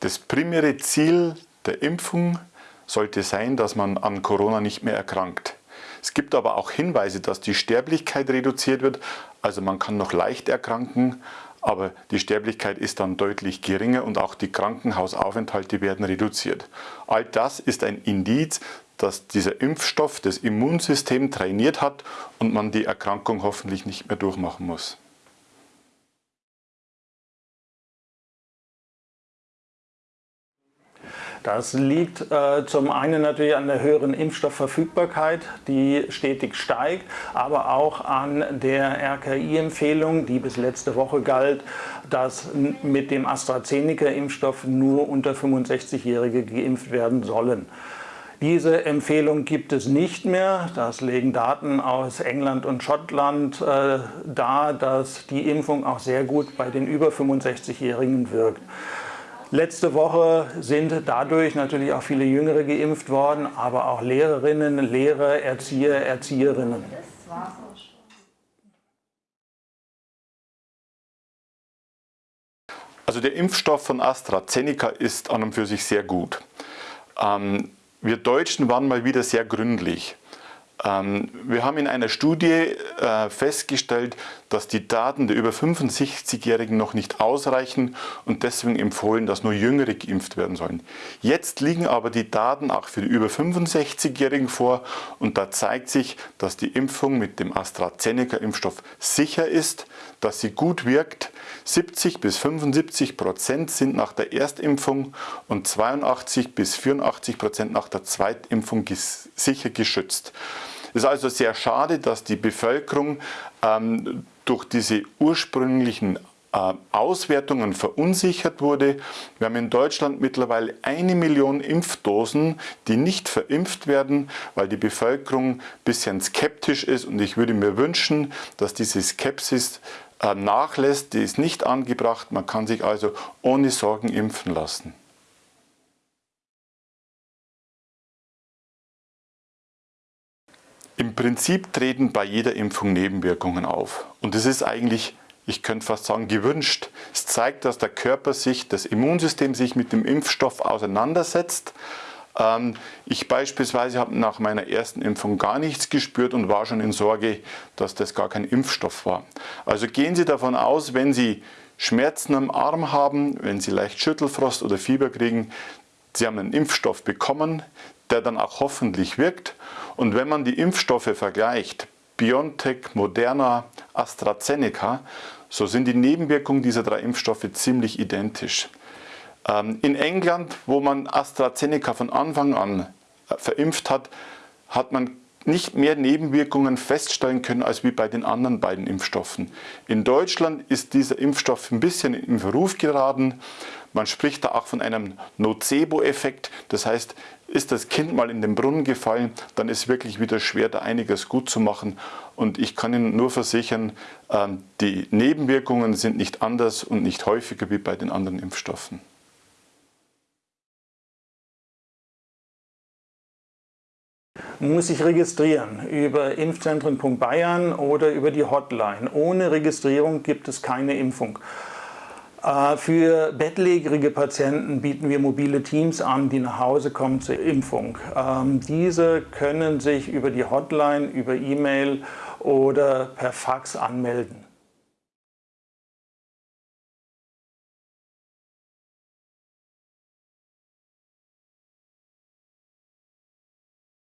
Das primäre Ziel der Impfung sollte sein, dass man an Corona nicht mehr erkrankt. Es gibt aber auch Hinweise, dass die Sterblichkeit reduziert wird. Also man kann noch leicht erkranken, aber die Sterblichkeit ist dann deutlich geringer und auch die Krankenhausaufenthalte werden reduziert. All das ist ein Indiz, dass dieser Impfstoff das Immunsystem trainiert hat und man die Erkrankung hoffentlich nicht mehr durchmachen muss. Das liegt äh, zum einen natürlich an der höheren Impfstoffverfügbarkeit, die stetig steigt, aber auch an der RKI-Empfehlung, die bis letzte Woche galt, dass mit dem AstraZeneca-Impfstoff nur unter 65-Jährige geimpft werden sollen. Diese Empfehlung gibt es nicht mehr. Das legen Daten aus England und Schottland äh, dar, dass die Impfung auch sehr gut bei den über 65-Jährigen wirkt. Letzte Woche sind dadurch natürlich auch viele Jüngere geimpft worden, aber auch Lehrerinnen, Lehrer, Erzieher, Erzieherinnen. Also der Impfstoff von AstraZeneca ist an und für sich sehr gut. Ähm, wir Deutschen waren mal wieder sehr gründlich. Ähm, wir haben in einer Studie äh, festgestellt, dass die Daten der über 65-Jährigen noch nicht ausreichen und deswegen empfohlen, dass nur Jüngere geimpft werden sollen. Jetzt liegen aber die Daten auch für die über 65-Jährigen vor und da zeigt sich, dass die Impfung mit dem AstraZeneca-Impfstoff sicher ist, dass sie gut wirkt. 70 bis 75 Prozent sind nach der Erstimpfung und 82 bis 84 Prozent nach der Zweitimpfung sicher geschützt. Es ist also sehr schade, dass die Bevölkerung ähm, durch diese ursprünglichen äh, Auswertungen verunsichert wurde. Wir haben in Deutschland mittlerweile eine Million Impfdosen, die nicht verimpft werden, weil die Bevölkerung ein bisschen skeptisch ist und ich würde mir wünschen, dass diese Skepsis äh, nachlässt, die ist nicht angebracht, man kann sich also ohne Sorgen impfen lassen. Im Prinzip treten bei jeder Impfung Nebenwirkungen auf. Und das ist eigentlich, ich könnte fast sagen, gewünscht. Es zeigt, dass der Körper sich, das Immunsystem sich mit dem Impfstoff auseinandersetzt. Ähm, ich beispielsweise habe nach meiner ersten Impfung gar nichts gespürt und war schon in Sorge, dass das gar kein Impfstoff war. Also gehen Sie davon aus, wenn Sie Schmerzen am Arm haben, wenn Sie leicht Schüttelfrost oder Fieber kriegen, Sie haben einen Impfstoff bekommen, der dann auch hoffentlich wirkt. Und wenn man die Impfstoffe vergleicht, BioNTech, Moderna, AstraZeneca, so sind die Nebenwirkungen dieser drei Impfstoffe ziemlich identisch. Ähm, in England, wo man AstraZeneca von Anfang an äh, verimpft hat, hat man nicht mehr Nebenwirkungen feststellen können als wie bei den anderen beiden Impfstoffen. In Deutschland ist dieser Impfstoff ein bisschen in Verruf geraten. Man spricht da auch von einem Nocebo-Effekt. Das heißt, ist das Kind mal in den Brunnen gefallen, dann ist wirklich wieder schwer, da einiges gut zu machen. Und ich kann Ihnen nur versichern, ähm, die Nebenwirkungen sind nicht anders und nicht häufiger wie bei den anderen Impfstoffen. Muss sich registrieren über impfzentren.bayern oder über die Hotline. Ohne Registrierung gibt es keine Impfung. Äh, für bettlägerige Patienten bieten wir mobile Teams an, die nach Hause kommen zur Impfung. Ähm, diese können sich über die Hotline, über E-Mail oder per Fax anmelden.